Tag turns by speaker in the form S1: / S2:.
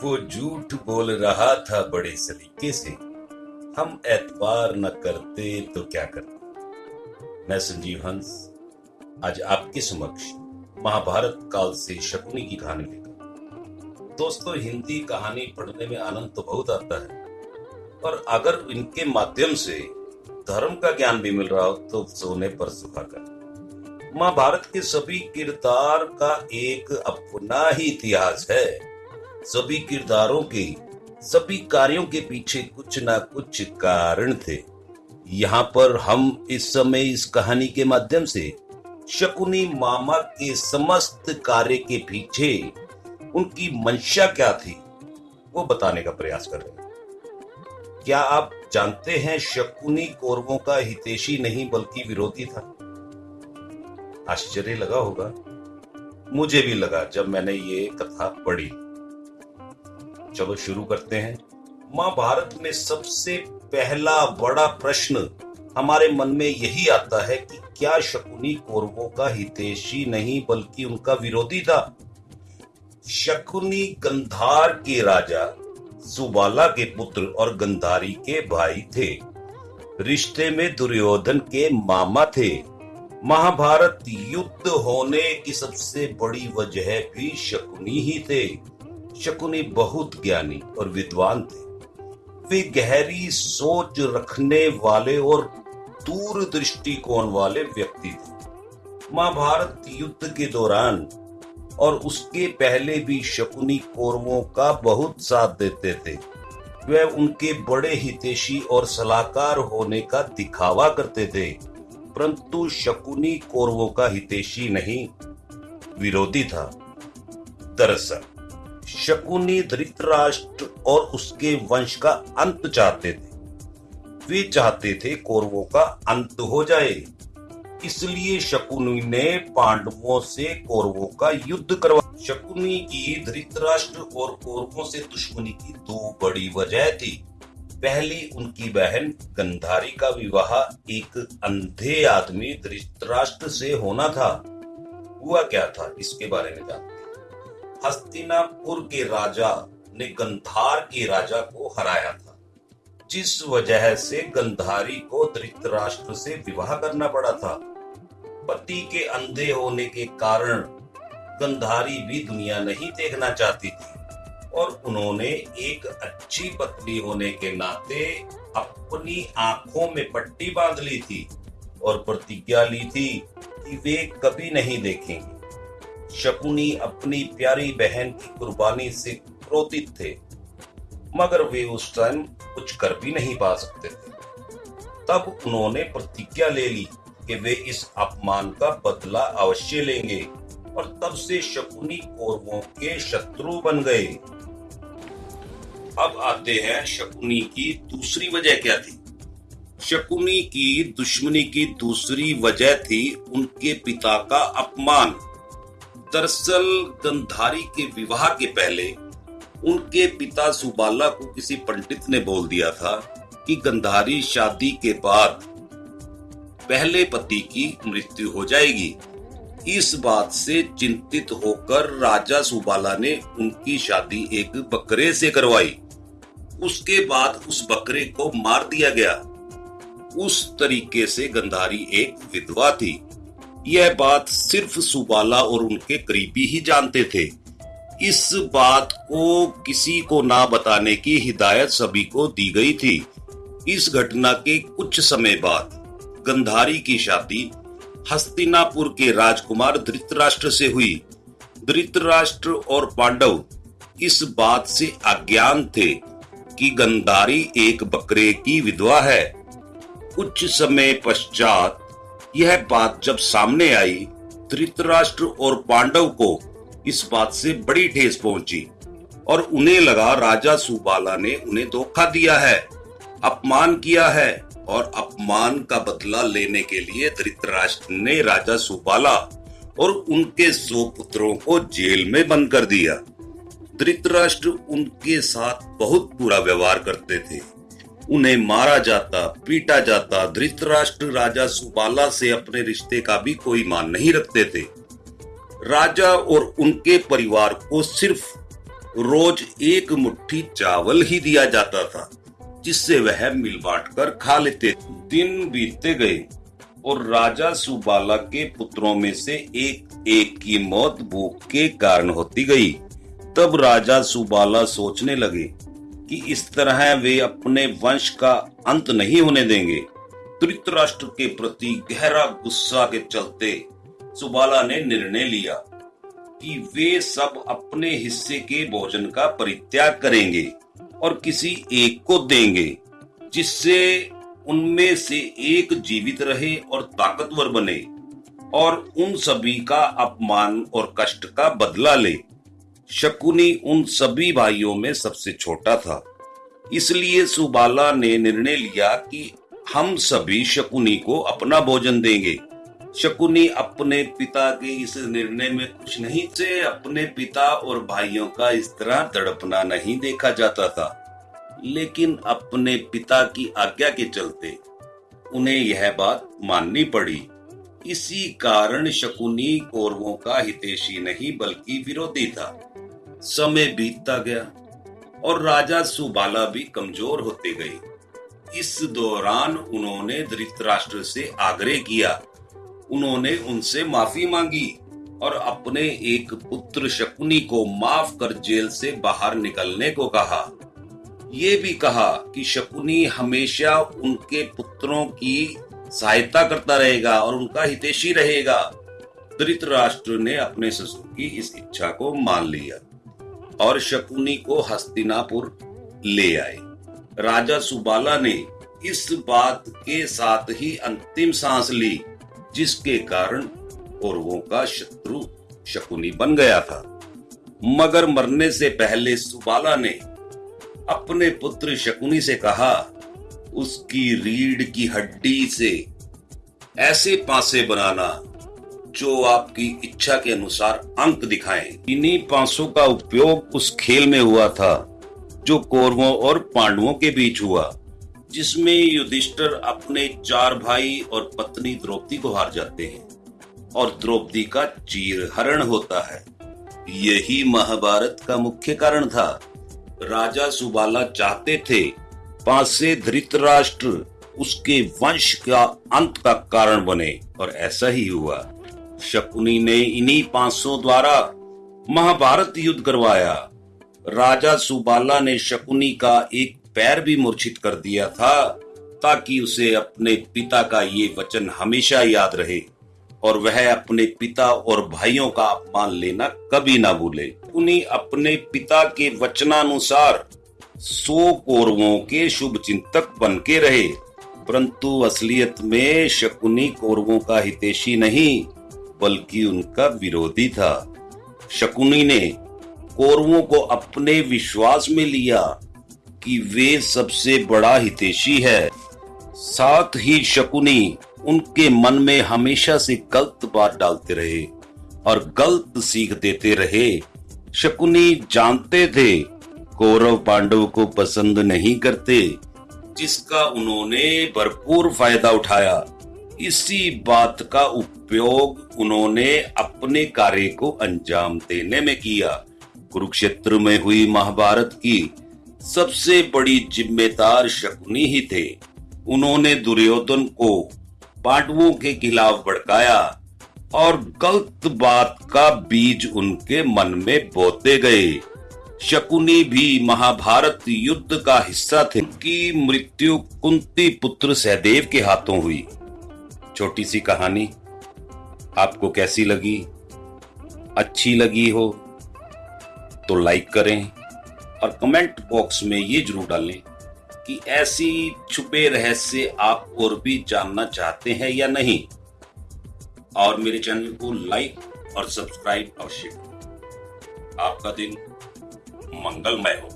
S1: वो झूठ बोल रहा था बड़े सलीके से। हम एतबार न करते तो क्या करते? मैं संजीव हंस, आज आपके समक्ष महाभारत काल से शकुनी की कहानी लेकर दोस्तों, हिंदी कहानी पढ़ने में आनंद तो बहुत आता है और अगर इनके माध्यम से धर्म का ज्ञान भी मिल रहा हो तो सोने पर सुखा कर। महाभारत के सभी किरदार का एक अपना ही इतिहास है। सभी किरदारों के सभी कार्यों के पीछे कुछ ना कुछ कारण थे। यहाँ पर हम इस समय इस कहानी के माध्यम से शकुनी मामा के समस्त कार्य के पीछे उनकी मंशा क्या थी, वो बताने का प्रयास कर रहे हैं। क्या आप जानते हैं शकुनी कौरवों का हितेशी नहीं बल्कि विरोधी था? आश्चर्य लगा होगा। मुझे भी लगा जब मैंने ये कथा पढ़ी। चलो शुरू करते हैं। महाभारत में सबसे पहला बड़ा प्रश्न हमारे मन में यही आता है कि क्या शकुनी कौरवों का हितेशी नहीं, बल्कि उनका विरोधी था? शकुनी गंधार के राजा, सुबाला के पुत्र और गंधारी के भाई थे। रिश्ते में दुर्योधन के मामा थे। महाभारत युद्ध होने की सबसे बड़ी वजह भी शकुनी ही थे। शकुनी बहुत ज्ञानी और विद्वान थे। वे गहरी सोच रखने वाले और दूर दृष्टिकोण वाले व्यक्ति थे। महाभारत युद्ध के दौरान और उसके पहले भी शकुनी कौरवों का बहुत साथ देते थे। वे उनके बड़े हितेशी और सलाहकार होने का दिखावा करते थे, परंतु शकुनी कौरवों का हितेशी नहीं, विरोधी था। दरअसल शकुनी धृतराष्ट्र और उसके वंश का अंत चाहते थे। वे चाहते थे कौरवों का अंत हो जाए। इसलिए शकुनी ने पांडवों से कौरवों का युद्ध करवा शकुनी की धृतराष्ट्र और कौरवों से दुश्मनी की दो बड़ी वजह थी। पहली, उनकी बहन गंधारी का विवाह एक अंधे आदमी धृतराष्ट्र से होना था। हुआ क्या था? इसके बारे में जानते हस्तिनापुर के राजा ने गंधार के राजा को हराया था, जिस वजह से गंधारी को धृतराष्ट्र से विवाह करना पड़ा था। पति के अंधे होने के कारण गंधारी भी दुनिया नहीं देखना चाहती थी और उन्होंने एक अच्छी पत्नी होने के नाते अपनी आँखों में पट्टी बाँध ली थी और प्रतिज्ञा ली थी कि वे कभी नहीं देखेंगे। शकुनी अपनी प्यारी बहन की कुर्बानी से क्रोधित थे, मगर वे उस टाइम कुछ कर भी नहीं पा सकते थे। तब उन्होंने प्रतिज्ञा ले ली कि वे इस अपमान का बदला अवश्य लेंगे, और तब से शकुनी कौरवों के शत्रु बन गए। अब आते हैं शकुनी की दूसरी वजह क्या थी? शकुनी की दुश्मनी की दूसरी वजह थी उनके पिता का अपमान। दरअसल गंधारी के विवाह के पहले उनके पिता सुबाला को किसी पंडित ने बोल दिया था कि गंधारी शादी के बाद पहले पति की मृत्यु हो जाएगी। इस बात से चिंतित होकर राजा सुबाला ने उनकी शादी एक बकरे से करवाई। उसके बाद उस बकरे को मार दिया गया। उस तरीके से गंधारी एक विधवा थी। यह बात सिर्फ़ सुबाला और उनके करीबी ही जानते थे। इस बात को किसी को ना बताने की हिदायत सभी को दी गई थी। इस घटना के कुछ समय बाद गंधारी की शादी हस्तिनापुर के राजकुमार धृतराष्ट्र से हुई। धृतराष्ट्र और पांडव इस बात से अज्ञान थे कि गंधारी एक बकरे की विधवा है। कुछ समय पश्चात यह बात जब सामने आई, धृतराष्ट्र और पांडव को इस बात से बड़ी ठेस पहुँची और उन्हें लगा राजा सुबाला ने उन्हें धोखा दिया है, अपमान किया है और अपमान का बदला लेने के लिए धृतराष्ट्र ने राजा सुबाला और उनके सौ पुत्रों को जेल में बंद कर दिया। धृतराष्ट्र उनके साथ बहुत बुरा व्यवहार करते थे। उन्हें मारा जाता, पीटा जाता। धृतराष्ट्र राजा सुबाला से अपने रिश्ते का भी कोई मान नहीं रखते थे। राजा और उनके परिवार को सिर्फ़ रोज एक मुट्ठी चावल ही दिया जाता था, जिससे वह मिल बांट कर खा लेते। दिन बीतते गए और राजा सुबाला के पुत्रों में से एक एक की मौत भूख के कारण होती गई। तब राजा सुबाला सोचने लगे कि इस तरह वे अपने वंश का अंत नहीं होने देंगे। धृतराष्ट्र के प्रति गहरा गुस्सा के चलते सुबाला ने निर्णय लिया कि वे सब अपने हिस्से के भोजन का परित्याग करेंगे और किसी एक को देंगे, जिससे उनमें से एक जीवित रहे और ताकतवर बने और उन सभी का अपमान और कष्ट का बदला ले। शकुनी उन सभी भाइयों में सबसे छोटा था। इसलिए सुबाला ने निर्णय लिया कि हम सभी शकुनी को अपना भोजन देंगे। शकुनी अपने पिता के इस निर्णय में कुछ नहीं से अपने पिता और भाइयों का इस तरह तड़पना नहीं देखा जाता था। लेकिन अपने पिता की आज्ञा के चलते उन्हें यह बात माननी पड़ी। इसी कारण शकुनी कौरवों का हितेशी नहीं, बल्कि विरोधी था। समय बीतता गया और राजा सुबाला भी कमज़ोर होते गए। इस दौरान उन्होंने धृतराष्ट्र से आग्रह किया। उन्होंने उनसे माफ़ी मांगी और अपने एक पुत्र शकुनी को माफ़ कर जेल से बाहर निकलने को कहा। ये भी कहा कि शकुनी हमेशा उनके पुत्रों की सहायता करता रहेगा और उनका हितेशी रहेगा। धृतराष्ट्र ने अपने ससुर की इस इच्छा को मान लिया। और शकुनी को हस्तिनापुर ले आए। राजा सुबाला ने इस बात के साथ ही अंतिम सांस ली, जिसके कारण कौरवों का शत्रु शकुनी बन गया था। मगर मरने से पहले सुबाला ने अपने पुत्र शकुनी से कहा, उसकी रीढ़ की हड्डी से ऐसे पासे बनाना जो आपकी इच्छा के अनुसार अंक दिखाएँ। इन्हीं पांसों का उपयोग उस खेल में हुआ था, जो कौरवों और पांडवों के बीच हुआ, जिसमें युधिष्ठर अपने चार भाई और पत्नी द्रौपदी को हार जाते हैं, और द्रौपदी का चीर हरण होता है। यही महाभारत का मुख्य कारण था। राजा सुबाला चाहते थे, पासे धृतराष्ट्र उसके वंश का अंत का कारण बने, और ऐसा ही हुआ। शकुनी ने इन्हीं पाँचों द्वारा महाभारत युद्ध करवाया। राजा सुबाला ने शकुनी का एक पैर भी मूर्छित कर दिया था, ताकि उसे अपने पिता का ये वचन हमेशा याद रहे और वह अपने पिता और भाइयों का अपमान लेना कभी ना भूले। उन्हीं अपने पिता के वचनानुसार सौ कौरवों के शुभ चिंतक बन के रहे। परंतु असलियत में शकुनी कौरवों का हितेशी नहीं बल्कि उनका विरोधी था। शकुनी ने कौरवों को अपने विश्वास में लिया कि वे सबसे बड़ा हितेशी है। साथ ही शकुनी उनके मन में हमेशा से गलत बात डालते रहे और गलत सीख देते रहे। शकुनी जानते थे, कौरव पांडव को पसंद नहीं करते, जिसका उन्होंने भरपूर फ़ायदा उठाया। इसी बात का उपयोग उन्होंने अपने कार्य को अंजाम देने में किया। कुरुक्षेत्र में हुई महाभारत की सबसे बड़ी जिम्मेदार शकुनी ही थे। उन्होंने दुर्योधन को पांडवों के खिलाफ भड़काया और गलत बात का बीज उनके मन में बोते गए। शकुनी भी महाभारत युद्ध का हिस्सा थे। की मृत्यु कुंती पुत्र सहदेव के हाथों हुई। छोटी सी कहानी। आपको कैसी लगी? अच्छी लगी हो? तो लाइक करें और कमेंट बॉक्स में ये ज़रूर डालें कि ऐसी छुपे रहस्य आप और भी जानना चाहते हैं या नहीं। और मेरे चैनल को लाइक और सब्सक्राइब अवश्य आपका दिन मंगलमय हो।